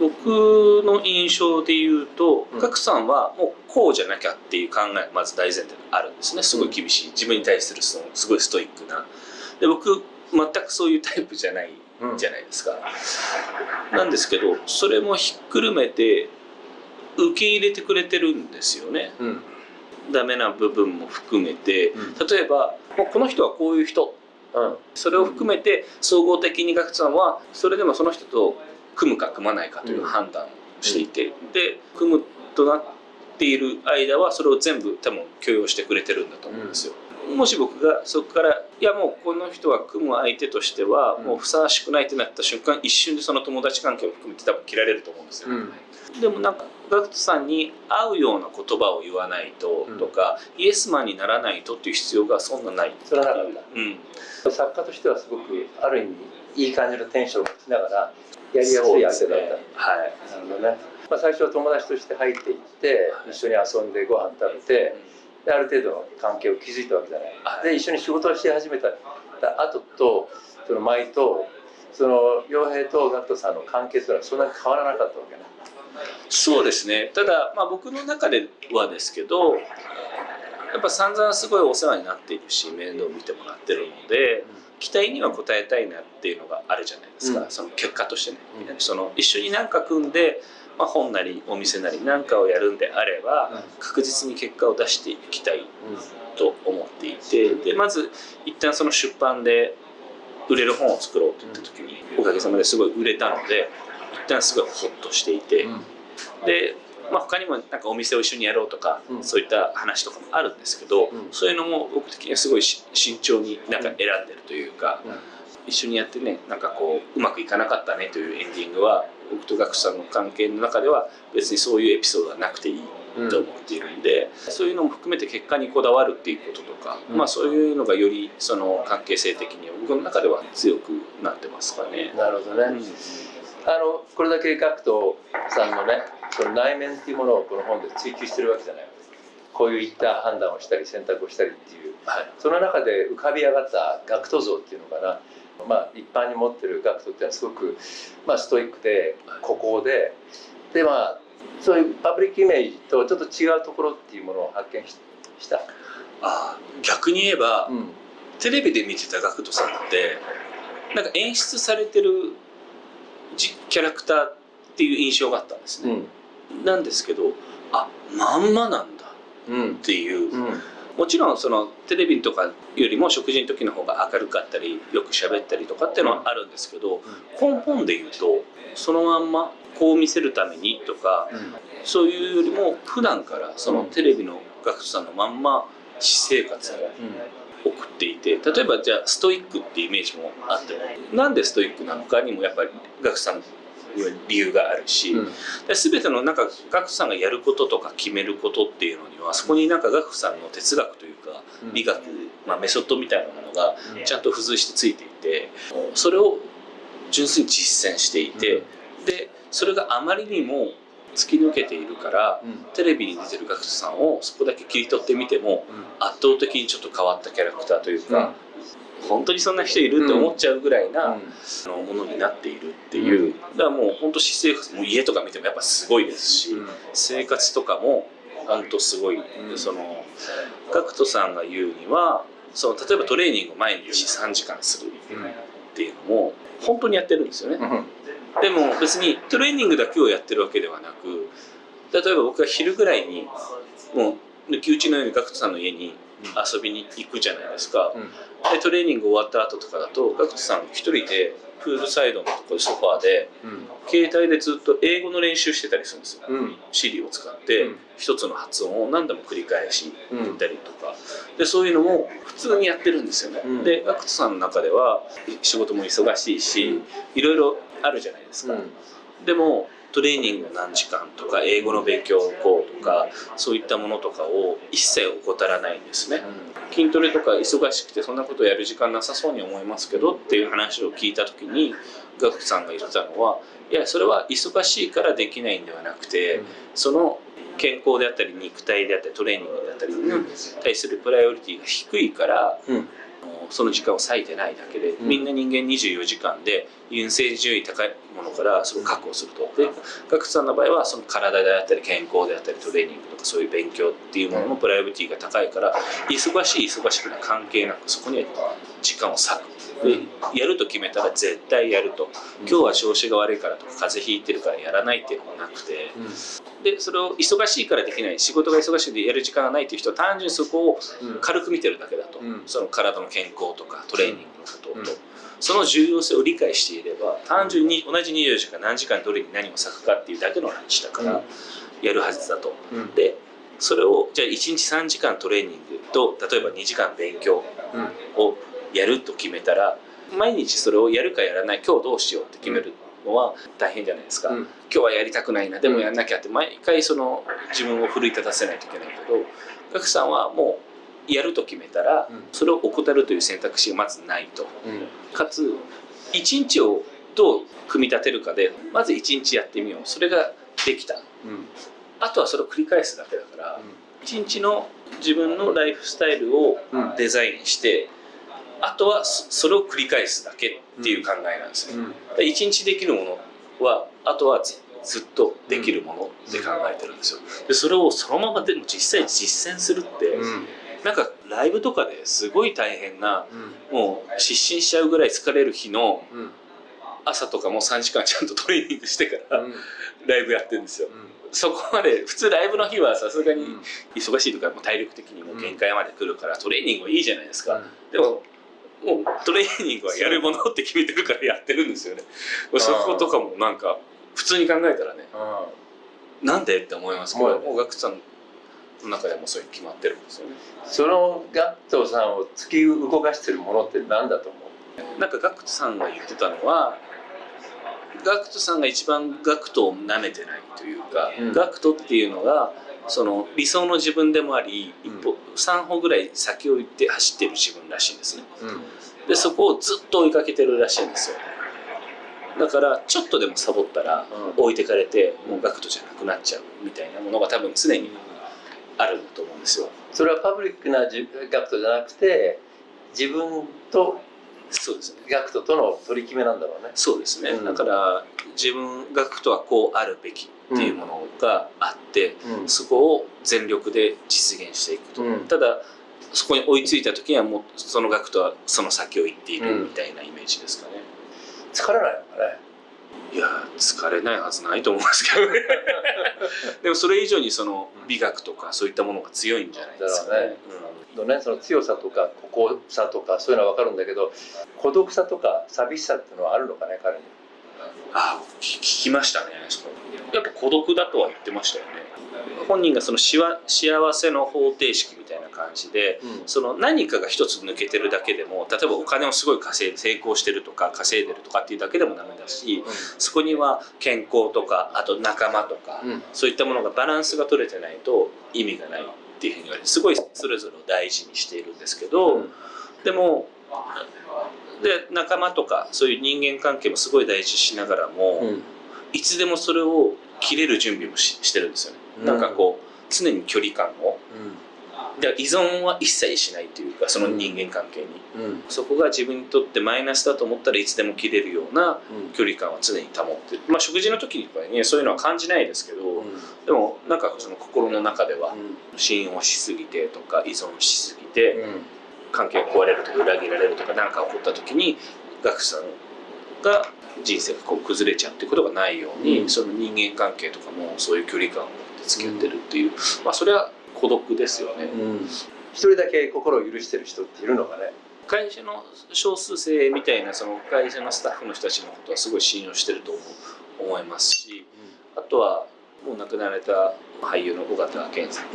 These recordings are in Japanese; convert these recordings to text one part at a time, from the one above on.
の印象で言うと、うん、さんはもうこうじゃなきゃっていう考えまず大前提があるんですね。すごい厳しい、自分に対するそのすごいストイックな。で僕全くそういうタイプじゃないじゃないですか、うん、なんですけどそれもひっくるめて受け入れてくれてるんですよね、うん、ダメな部分も含めて、例えばこの人はこういう人。うん、それを含めて総合的に学さんはそれでもその人と組むか組まないかという判断をしていて、うん、で組むとなっている間はそれを全部多分許容してくれてるんだと思うんですよ。うん、もし僕がそこからいやもうこの人は組む相手としてはもうふさわしくないってなった瞬間一瞬でその友達関係を含めて多分切られると思うんですよ。でもなんかガクトさんに合うような言葉を言わないととか、うん、イエスマンにならないとっていう必要がそんなないそれはなかった、うん、作家としてはすごくある意味いい感じのテンションを持ちながらやりやすい相手だった、ね、はい。なるほどね、まあ、最初は友達として入っていって一緒に遊んでご飯食べて、である程度の関係を築いたわけじゃない、はい、で一緒に仕事をし始めた後とその舞とその洋平とガットさんの関係というのはそんなに変わらなかったわけなそうですね。ただ、まあ、僕の中ではですけどやっぱ散々すごいお世話になっているし面倒を見てもらってるので、期待には応えたいなっていうのがあるじゃないですか、うん、その結果としてね、うん、その一緒に何か組んで、まあ、本なりお店なり何かをやるんであれば、確実に結果を出していきたいと思っていてでまず一旦その出版で売れる本を作ろうといった時におかげさまですごい売れたので一旦すごいホッとしていて、でまあ、他にもなんかお店を一緒にやろうとか、うん、そういった話とかもあるんですけど、うん、そういうのも僕的にはすごい慎重になんか選んでるというか、うん、一緒にやってねなんかこううまくいかなかったねというエンディングは僕とガクさんの関係の中では別にそういうエピソードはなくていいと思っているんで、そういうのも含めて結果にこだわるっていうこととか、まあ、そういうのがよりその関係性的に僕の中では強くなってますかね。なるほどね、あのこれだけガクトさんのねその内面っていうものをこの本で追求してるわけじゃないこういった判断をしたり選択をしたりっていう、はい、その中で浮かび上がったガクト像っていうのかな、まあ、一般に持ってるガクトっていうのはすごく、まあ、ストイックで孤高で。でまあそういうパブリックイメージとちょっと違うところっていうものを発見した。あ逆に言えば、うん、テレビで見てたガクトさんってなんか演出されてるキャラクターっていう印象があったんですね、うん、なんですけどあまんまなんだっていう、うん。うん、もちろんそのテレビとかよりも食事の時の方が明るかったりよく喋ったりとかっていうのはあるんですけど、根本で言うとそのまんまこう見せるためにとか、そういうよりも普段からそのテレビの学生さんのまんま私生活を送っていて例えばじゃあストイックってイメージもあってもなんでストイックなのかにもやっぱり学さん理由があるし、うん、全てのなんかガクさんがやることとか決めることっていうのにはそこになんかガクさんの哲学というか美学、まあ、メソッドみたいなものがちゃんと付随してついていてそれを純粋に実践していて、でそれがあまりにも突き抜けているから、うん、テレビに出てる学生さんをそこだけ切り取ってみても、うん、圧倒的にちょっと変わったキャラクターというか、うん、本当にそんな人いるって思っちゃうぐらいな、あのものになっているっていう、だからもう本当私生活も家とか見てもやっぱすごいですし、生活とかも本当すごい、その GACKT さんが言うにはその例えばトレーニングを毎日3時間するっていうのも本当にやってるんですよね。でも別にトレーニングだけをやってるわけではなく例えば僕が昼ぐらいにもう抜き打ちのように GACKT さんの家に遊びに行くじゃないですか、うん、でトレーニング終わった後とかだと GACKT さん一人でプールサイドのところソファーで、うん、携帯でずっと英語の練習してたりするんですよ、うん、シリを使って一つの発音を何度も繰り返し言ったりとか、でそういうのも普通にやってるんですよね、で GACKT さんの中では仕事も忙しいし、いろいろあるじゃないですか、でもトレーニング何時間とか英語の勉強をこうとかそういったものとかを一切怠らないんですね、うん、筋トレとか忙しくてそんなことやる時間なさそうに思いますけどっていう話を聞いた時にガクさんが言ってたのはいやそれは忙しいからできないんではなくて、うん、その健康であったり肉体であったりトレーニングであったりに対するプライオリティが低いから、うん、その時間を割いてないだけで、みんな人間24時間で優先順位高いものからそれを確保すると。でガクトさんの場合はその体であったり健康であったりトレーニングとかそういう勉強っていうもののプライオリティが高いから忙しい忙しくない関係なくそこには時間を割く。でやると決めたら絶対やると。今日は調子が悪いからとか風邪ひいてるからやらないっていうのがなくて、でそれを忙しいからできない。仕事が忙しいでやる時間がないっていう人は単純にそこを軽く見てるだけだと、その体の健康とかトレーニングのことと、その重要性を理解していれば単純に同じ24時間何時間どれに何を割くかっていうだけの話だからやるはずだと。でそれをじゃあ1日3時間トレーニングと例えば2時間勉強。をやると決めたら毎日それをやるかやらない今日どうしようって決めるのは大変じゃないですか、うん、今日はやりたくないな。でもやんなきゃって毎回その自分を奮い立たせないといけないけどガクさんはもうやると決めたらそれを怠るという選択肢がまずないと、う。ん、かつ一日をどう組み立てるかでまず一日やってみよう。それができた、うん、あとはそれを繰り返すだけだから一日の自分のライフスタイルをデザインして、あとはそれを繰り返すだけっていう考えなんですね、うん、一日できるものはあとはずっとできるものって考えてるんですよ。でそれをそのままでも実際実践するって、うん、なんかライブとかですごい大変な、うん、もう失神しちゃうぐらい疲れる日の朝とかも3時間ちゃんとトレーニングしてからライブやってるんですよ、そこまで普通ライブの日はさすがに忙しいとかも体力的にも限界まで来るからトレーニングはいいじゃないですか、でももうトレーニングはやるものって決めてるからやってるんですよね。そことかもなんか普通に考えたらねなんでって思いますけどもうガクさんの中でもそういう決まってるんですよね。そのガクトさんを突き動かしてるものって何だと思う？なんかガクトさんが言ってたのはガクトさんが一番ガクトを舐めてないというか、うん、ガクトっていうのがその理想の自分でもあり一歩、うん、3歩ぐらい先を行って走ってる自分らしいんですね、うん、でそこをずっと追いかけてるらしいんですよだからちょっとでもサボったら置いてかれて、もうガクトじゃなくなっちゃうみたいなものが多分常にあると思うんですよ。それはパブリックなガクトじゃなくて自分とそうですね。ガクトとの取り決めなんだろうね。そうですね、うん、だから自分ガクトはこうあるべきっていうものがあって、うん、そこを全力で実現していくと、うん、ただそこに追いついた時にはもうそのガクトはその先を行っているみたいなイメージですかね、疲れないのかね。いや疲れないはずないと思いますけどね。でもそれ以上にその美学とかそういったものが強いんじゃないですかね。のね。その強さとか孤高さとかそういうのは分かるんだけど孤独さとか寂しさっていうのはあるのかね彼にあ聞きましたねやっぱ孤独だとは言ってましたよね。本人がその幸せの方程式みたいな感じで、うん、その何かが一つ抜けてるだけでも例えばお金をすごい稼いで成功してるとか稼いでるとかっていうだけでもダメだし、うん、そこには健康とかあと仲間とか、うん、そういったものがバランスが取れてないと意味がないっていうふうに言われてすごいそれぞれを大事にしているんですけど、でもで仲間とかそういう人間関係もすごい大事しながらも、いつでもそれを切れる準備もししてるんですよね。なんかこう常に距離感を、で依存は一切しないというかその人間関係に、うん、そこが自分にとってマイナスだと思ったらいつでも切れるような距離感は常に保ってる、まあ、食事の時にそういうのは感じないですけど、うん、でもなんかその心の中では信用しすぎてとか依存しすぎて、うん、関係が壊れるとか裏切られるとか何か起こった時にガクさんが人生がこう崩れちゃうっていうことがないように、その人間関係とかもそういう距離感を持って付き合ってるっていう、まあそれは孤独ですよね、うん、一人だけ心を許してる人っているのかね会社の少数生みたいなその会社のスタッフの人たちのことはすごい信用してると思いますし、うん、あとはもう亡くなられた俳優の尾形健さん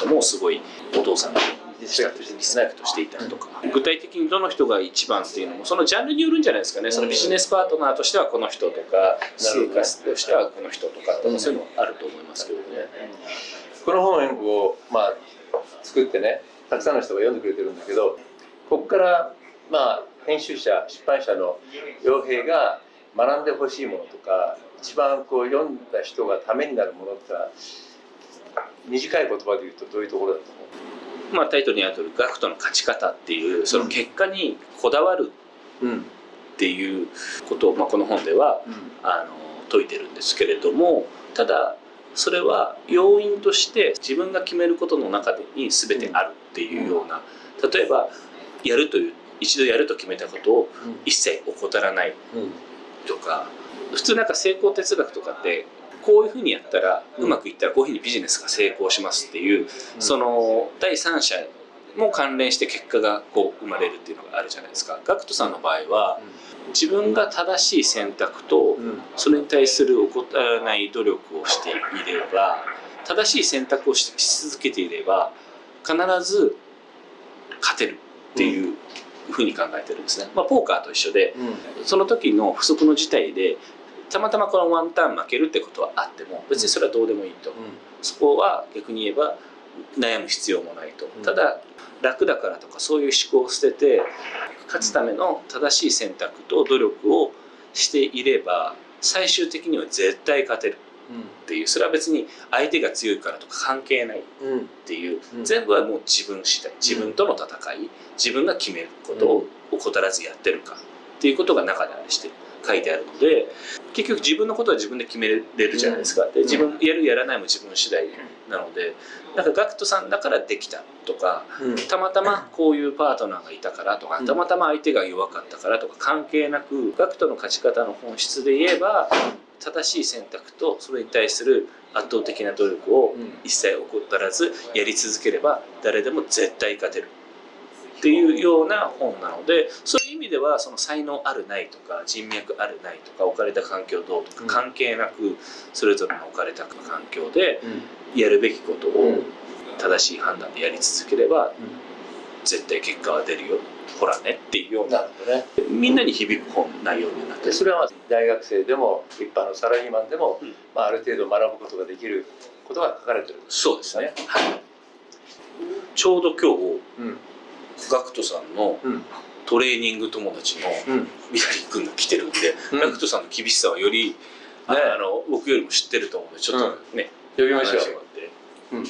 ともすごいお父さんのリスペクトしていたりとか、具体的にどの人が一番っていうのもそのジャンルによるんじゃないですかね。そのビジネスパートナーとしてはこの人とか生活としてはこの人とかそういうのはあると思いますけどね。この本を、まあ、作ってねたくさんの人が読んでくれてるんだけどここからまあ編集者出版社の洋平が学んでほしいものとか一番こう読んだ人がためになるものってのは短い言葉で言うとどういうところだと思う？まあ、タイトルにある通りガクトの勝ち方っていうその結果にこだわるっていうことを、まあ、この本では、あの説いてるんですけれどもただそれは要因として自分が決めることの中に全てあるっていうような例えばやるという一度やると決めたことを一切怠らないとか普通なんか成功哲学とかってこういうふうにやったらうまくいったらこういうふうにビジネスが成功しますっていうその第三者も関連して結果がこう生まれるっていうのがあるじゃないですか。ガクトさんの場合は自分が正しい選択とそれに対する怠らない努力をしていれば正しい選択をし続けていれば必ず勝てるっていうふうに考えてるんですね。まあ、ポーカーと一緒で、その時の不測の事態でたまたまこのワンターン負けるってことはあっても別にそれはどうでもいいと、そこは逆に言えば悩む必要もないと、ただ楽だからとかそういう思考を捨てて勝つための正しい選択と努力をしていれば最終的には絶対勝てるっていう。それは別に相手が強いからとか関係ないっていう。全部はもう自分次第。自分との戦い。自分が決めることを怠らずやってるかっていうことが中であれして書いてあるので結局自分のことは自分で決めれるじゃないですか。で自分やるやらないも自分次第なのでなんか GACKT さんだからできたとか、たまたまこういうパートナーがいたからとか、たまたま相手が弱かったからとか関係なく GACKT の勝ち方の本質で言えば正しい選択とそれに対する圧倒的な努力を一切怠らずやり続ければ誰でも絶対勝てるっていうような本なのでそういう意味ではその才能あるないとか人脈あるないとか置かれた環境どうとか関係なくそれぞれの置かれた環境でやるべきことを正しい判断でやり続ければ絶対結果は出るよ。ほらねっていうような、ね、みんなに響く本内容になってそれは大学生でも一般のサラリーマンでも、うん、まあ、ある程度学ぶことができることが書かれてるそうですね、はい、ちょうど今日、うん、ガクトさんのトレーニング友達のミラリ君が来てるんで、うん、ガクトさんの厳しさはより、ね、あの僕よりも知ってると思うのでちょっとね、呼びましょう、うん